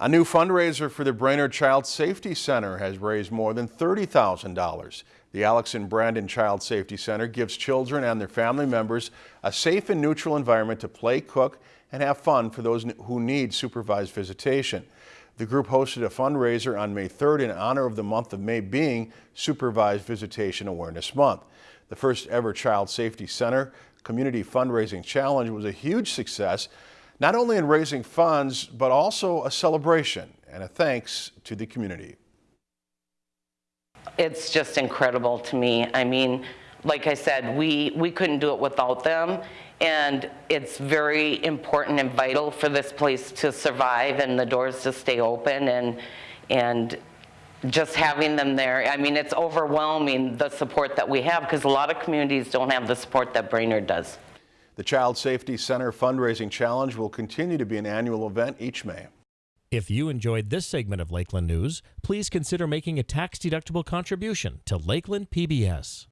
A new fundraiser for the Brainerd Child Safety Center has raised more than $30,000. The Alex and Brandon Child Safety Center gives children and their family members a safe and neutral environment to play, cook, and have fun for those who need supervised visitation. The group hosted a fundraiser on May 3rd in honor of the month of May being Supervised Visitation Awareness Month. The first ever Child Safety Center Community Fundraising Challenge was a huge success not only in raising funds, but also a celebration and a thanks to the community. It's just incredible to me. I mean, like I said, we, we couldn't do it without them. And it's very important and vital for this place to survive and the doors to stay open and, and just having them there. I mean, it's overwhelming the support that we have because a lot of communities don't have the support that Brainerd does. The Child Safety Center Fundraising Challenge will continue to be an annual event each May. If you enjoyed this segment of Lakeland News, please consider making a tax-deductible contribution to Lakeland PBS.